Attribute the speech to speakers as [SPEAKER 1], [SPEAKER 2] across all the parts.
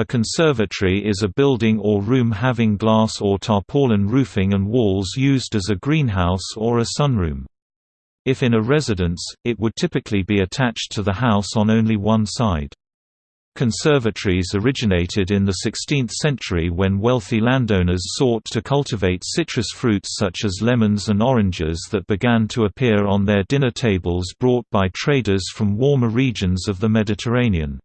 [SPEAKER 1] A conservatory is a building or room having glass or tarpaulin roofing and walls used as a greenhouse or a sunroom. If in a residence, it would typically be attached to the house on only one side. Conservatories originated in the 16th century when wealthy landowners sought to cultivate citrus fruits such as lemons and oranges that began to appear on their dinner tables brought by traders from warmer regions of the Mediterranean.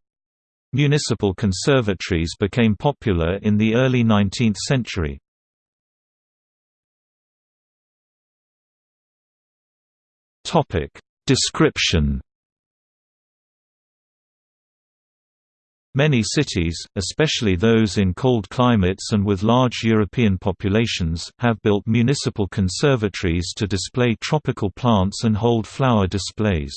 [SPEAKER 1] Municipal conservatories became popular in the early 19th century. Description Many cities, especially those in cold climates and with large European populations, have built municipal conservatories to display tropical plants and hold flower displays.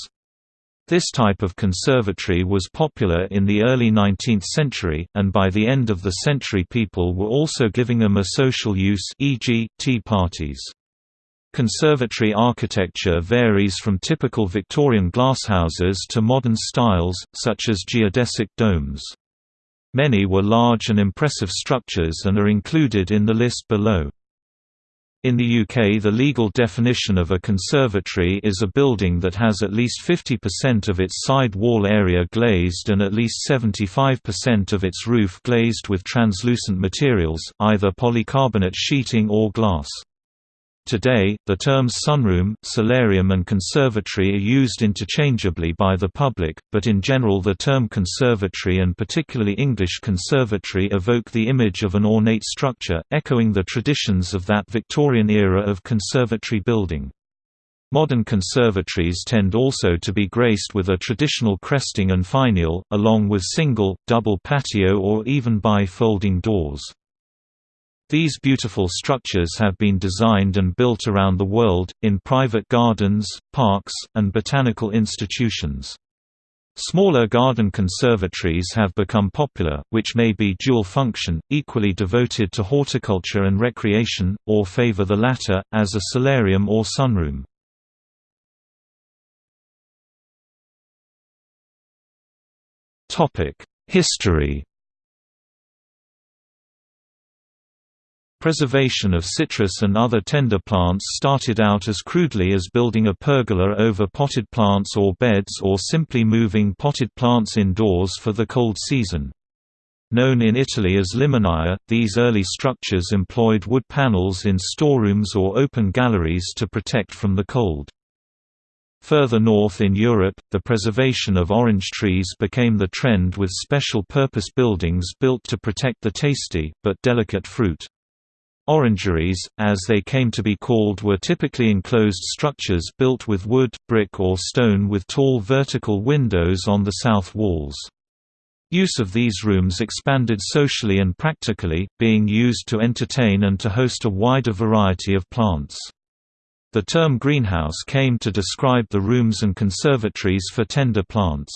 [SPEAKER 1] This type of conservatory was popular in the early 19th century, and by the end of the century people were also giving them a social use e.g., tea parties. Conservatory architecture varies from typical Victorian glasshouses to modern styles, such as geodesic domes. Many were large and impressive structures and are included in the list below. In the UK the legal definition of a conservatory is a building that has at least 50% of its side wall area glazed and at least 75% of its roof glazed with translucent materials, either polycarbonate sheeting or glass. Today, the terms sunroom, solarium and conservatory are used interchangeably by the public, but in general the term conservatory and particularly English conservatory evoke the image of an ornate structure, echoing the traditions of that Victorian era of conservatory building. Modern conservatories tend also to be graced with a traditional cresting and finial, along with single, double patio or even bi-folding doors. These beautiful structures have been designed and built around the world, in private gardens, parks, and botanical institutions. Smaller garden conservatories have become popular, which may be dual-function, equally devoted to horticulture and recreation, or favor the latter, as a solarium or sunroom. History Preservation of citrus and other tender plants started out as crudely as building a pergola over potted plants or beds or simply moving potted plants indoors for the cold season. Known in Italy as limonaia, these early structures employed wood panels in storerooms or open galleries to protect from the cold. Further north in Europe, the preservation of orange trees became the trend with special purpose buildings built to protect the tasty, but delicate fruit. Orangeries, as they came to be called were typically enclosed structures built with wood, brick or stone with tall vertical windows on the south walls. Use of these rooms expanded socially and practically, being used to entertain and to host a wider variety of plants. The term greenhouse came to describe the rooms and conservatories for tender plants.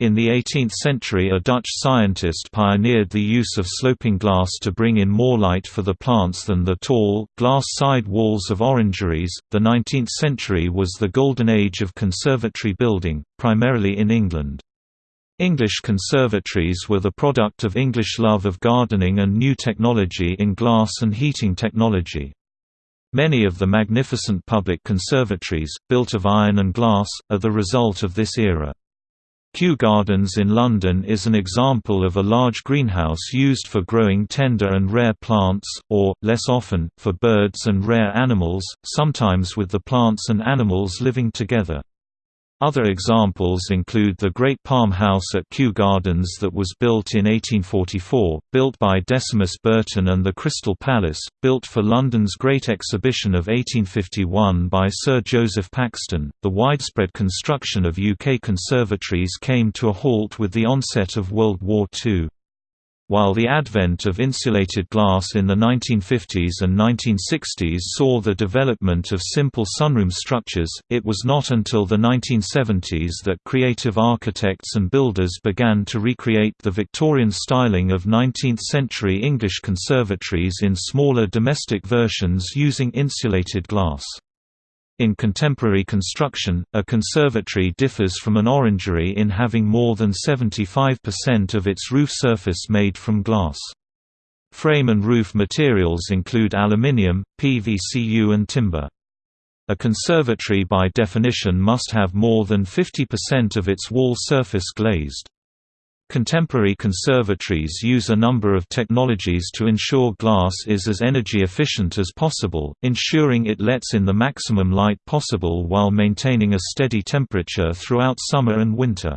[SPEAKER 1] In the 18th century a Dutch scientist pioneered the use of sloping glass to bring in more light for the plants than the tall, glass side walls of orangeries. The 19th century was the golden age of conservatory building, primarily in England. English conservatories were the product of English love of gardening and new technology in glass and heating technology. Many of the magnificent public conservatories, built of iron and glass, are the result of this era. Kew Gardens in London is an example of a large greenhouse used for growing tender and rare plants, or, less often, for birds and rare animals, sometimes with the plants and animals living together. Other examples include the Great Palm House at Kew Gardens that was built in 1844, built by Decimus Burton and the Crystal Palace, built for London's Great Exhibition of 1851 by Sir Joseph Paxton. The widespread construction of UK conservatories came to a halt with the onset of World War II. While the advent of insulated glass in the 1950s and 1960s saw the development of simple sunroom structures, it was not until the 1970s that creative architects and builders began to recreate the Victorian styling of 19th-century English conservatories in smaller domestic versions using insulated glass. In contemporary construction, a conservatory differs from an orangery in having more than 75% of its roof surface made from glass. Frame and roof materials include aluminium, PVCU and timber. A conservatory by definition must have more than 50% of its wall surface glazed. Contemporary conservatories use a number of technologies to ensure glass is as energy efficient as possible, ensuring it lets in the maximum light possible while maintaining a steady temperature throughout summer and winter.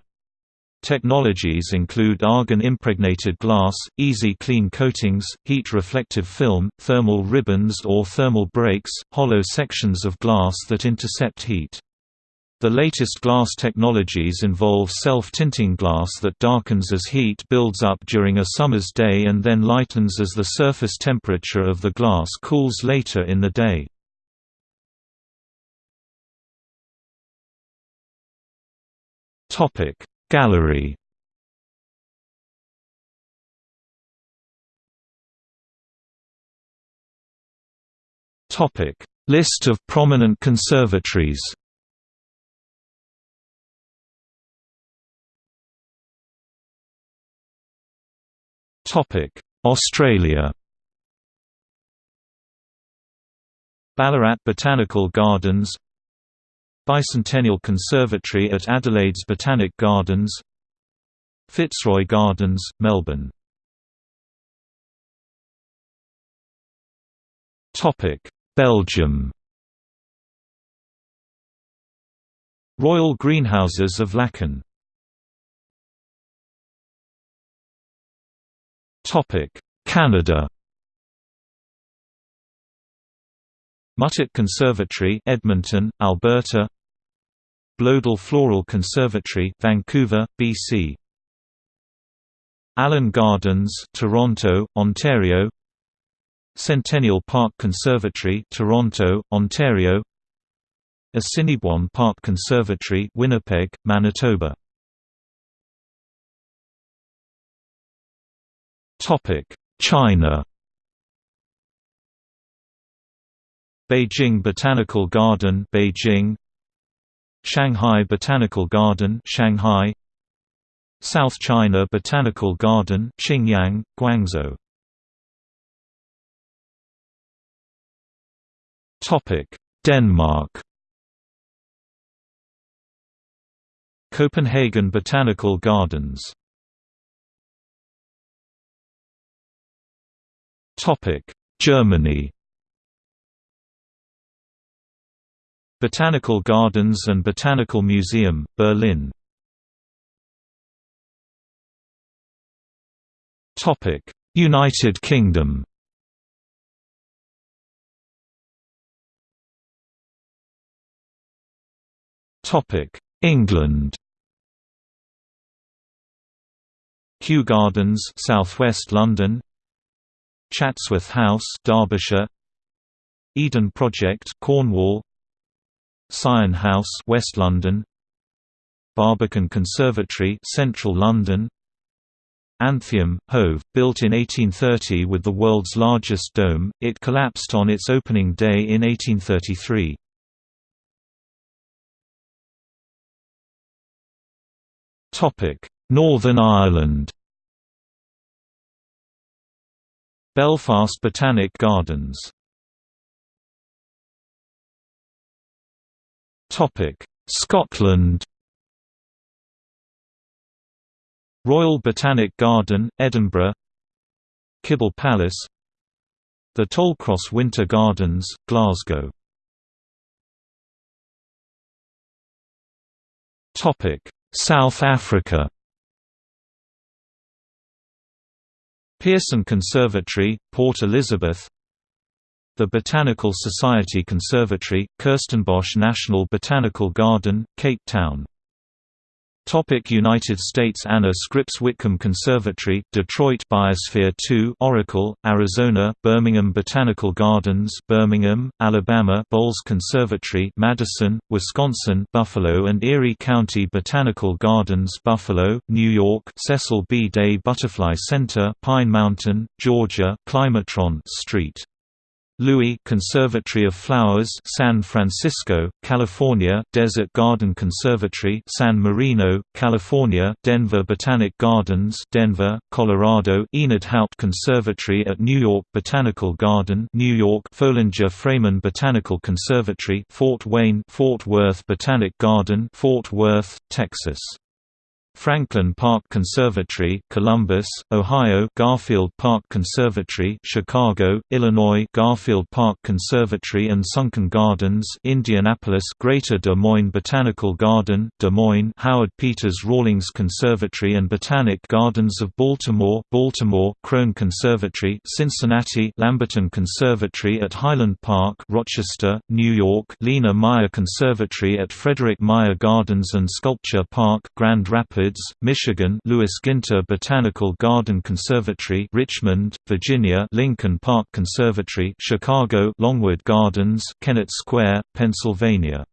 [SPEAKER 1] Technologies include argon-impregnated glass, easy clean coatings, heat-reflective film, thermal ribbons or thermal breaks, hollow sections of glass that intercept heat. The latest glass technologies involve self-tinting glass that darkens as heat builds up during a summer's day and then lightens as the surface temperature of the glass cools later in the day. Gallery List of prominent conservatories Australia. Ballarat Botanical Gardens. Bicentennial Conservatory at Adelaide's Botanic Gardens. Fitzroy Gardens, Melbourne. Belgium. Royal Greenhouses of Laeken Canada. Muttart Conservatory Edmonton, Alberta. Bloedel Floral Conservatory Vancouver, BC Allen Gardens Toronto, Ontario. Centennial Park Conservatory Toronto, Ontario. Assiniboine Park Conservatory Winnipeg, Manitoba China. Beijing Botanical Garden Beijing. Shanghai Botanical Garden Shanghai. South China Botanical Garden Qingyang, Guangzhou. Topic Denmark. Copenhagen Botanical Gardens Germany. Botanical Gardens and Botanical Museum, Berlin. Topic United Kingdom. Topic England. Kew Gardens southwest London Chatsworth House, Derbyshire. Eden Project, Cornwall. Syon House, West London. Barbican Conservatory, Central London. Anthaeum, Hove, built in 1830 with the world's largest dome, it collapsed on its opening day in 1833. Northern Ireland Belfast Botanic Gardens. Scotland. Royal Botanic Garden, Edinburgh. Kibble Palace. The Tollcross Winter Gardens, Glasgow. South Africa Pearson Conservatory, Port Elizabeth The Botanical Society Conservatory, Kirstenbosch National Botanical Garden, Cape Town Topic United States Anna Scripps Whitcomb Conservatory, Detroit Biosphere 2 Oracle, Arizona Birmingham Botanical Gardens Birmingham, Alabama Bolz Conservatory Madison, Wisconsin Buffalo and Erie County Botanical Gardens Buffalo, New York Cecil B. Day Butterfly Center Pine Mountain, Georgia Climatron Street Louis Conservatory of Flowers San Francisco, California Desert Garden Conservatory San Marino, California Denver Botanic Gardens Denver, Colorado Enid Haupt Conservatory at New York Botanical Garden New York Foellinger Freeman Botanical Conservatory Fort Wayne Fort Worth Botanic Garden Fort Worth, Texas Franklin Park Conservatory, Columbus, Ohio; Garfield Park Conservatory, Chicago, Illinois; Garfield Park Conservatory and Sunken Gardens, Indianapolis; Greater Des Moines Botanical Garden, Des Moines; Howard Peters Rawlings Conservatory and Botanic Gardens of Baltimore, Baltimore; Krohn Conservatory, Cincinnati; Lamberton Conservatory at Highland Park, Rochester, New York; Lena Meijer Conservatory at Frederik Meijer Gardens and Sculpture Park, Grand Rapids Rapids, Michigan Lewis Ginter Botanical Garden Conservatory Richmond, Virginia Lincoln Park Conservatory Chicago Longwood Gardens Kennett Square, Pennsylvania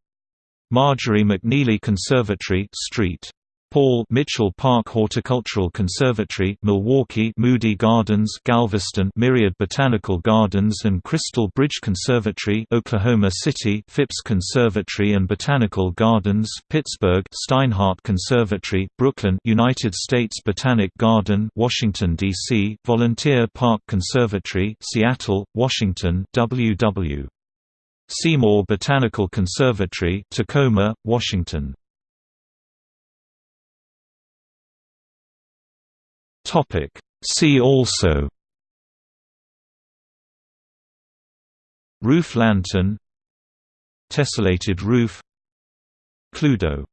[SPEAKER 1] Marjorie McNeely Conservatory St. Paul Mitchell Park Horticultural Conservatory Milwaukee Moody Gardens Galveston Myriad Botanical Gardens and Crystal Bridge Conservatory Oklahoma City Phipps Conservatory and Botanical Gardens Pittsburgh Steinhardt Conservatory Brooklyn United States Botanic Garden Washington DC Volunteer Park Conservatory Seattle Washington WW Seymour Botanical Conservatory Tacoma Washington
[SPEAKER 2] Topic. See also.
[SPEAKER 1] Roof lantern. Tessellated roof. Cluedo